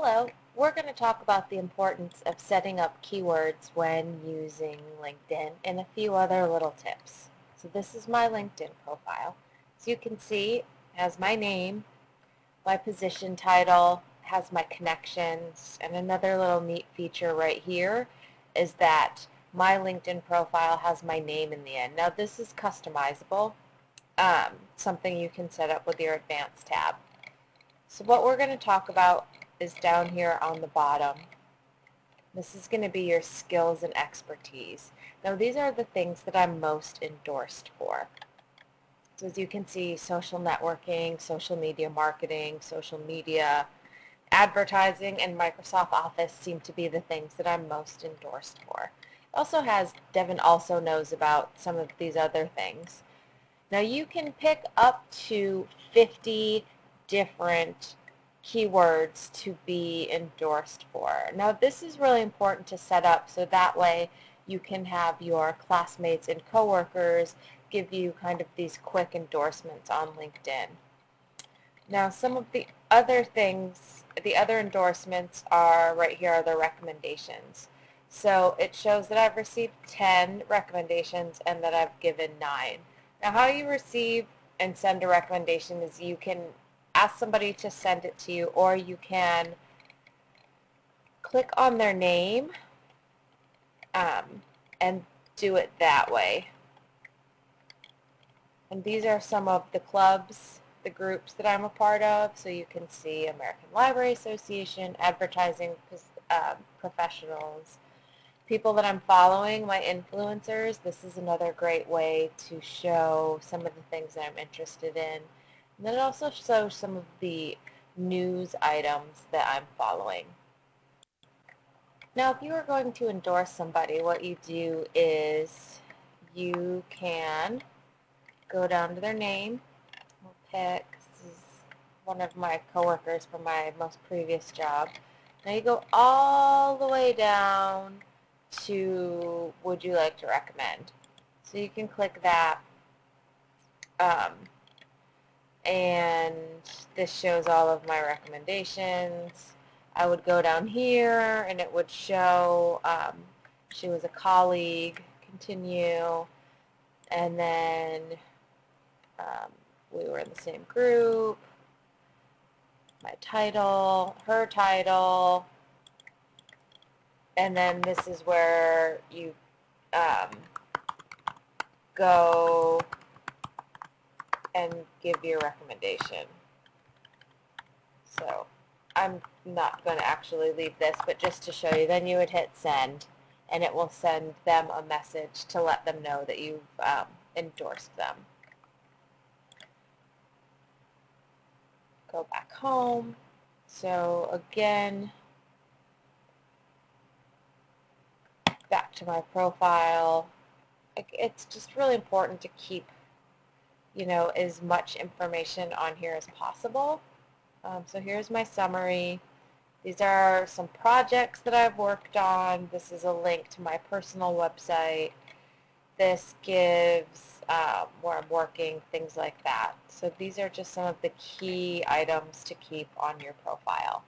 Hello, we're going to talk about the importance of setting up keywords when using LinkedIn and a few other little tips. So this is my LinkedIn profile. As you can see, it has my name, my position title, has my connections, and another little neat feature right here is that my LinkedIn profile has my name in the end. Now this is customizable, um, something you can set up with your advanced tab. So what we're going to talk about is down here on the bottom. This is going to be your skills and expertise. Now these are the things that I'm most endorsed for. So as you can see, social networking, social media marketing, social media, advertising, and Microsoft Office seem to be the things that I'm most endorsed for. It also has, Devin also knows about some of these other things. Now you can pick up to 50 different keywords to be endorsed for. Now this is really important to set up so that way you can have your classmates and coworkers give you kind of these quick endorsements on LinkedIn. Now some of the other things, the other endorsements are right here are the recommendations. So it shows that I've received 10 recommendations and that I've given 9. Now how you receive and send a recommendation is you can ask somebody to send it to you or you can click on their name um, and do it that way. And these are some of the clubs, the groups that I'm a part of. So you can see American Library Association, Advertising uh, Professionals, people that I'm following, my influencers. This is another great way to show some of the things that I'm interested in. And then it also shows some of the news items that I'm following. Now, if you are going to endorse somebody, what you do is you can go down to their name. We'll pick, this is one of my coworkers from my most previous job. Now you go all the way down to would you like to recommend. So you can click that. Um, and this shows all of my recommendations. I would go down here and it would show um, she was a colleague, continue, and then um, we were in the same group, my title, her title, and then this is where you um, go and give your recommendation. So I'm not going to actually leave this, but just to show you, then you would hit send, and it will send them a message to let them know that you've um, endorsed them. Go back home. So again, back to my profile. It's just really important to keep you know, as much information on here as possible. Um, so here's my summary. These are some projects that I've worked on. This is a link to my personal website. This gives um, where I'm working, things like that. So these are just some of the key items to keep on your profile.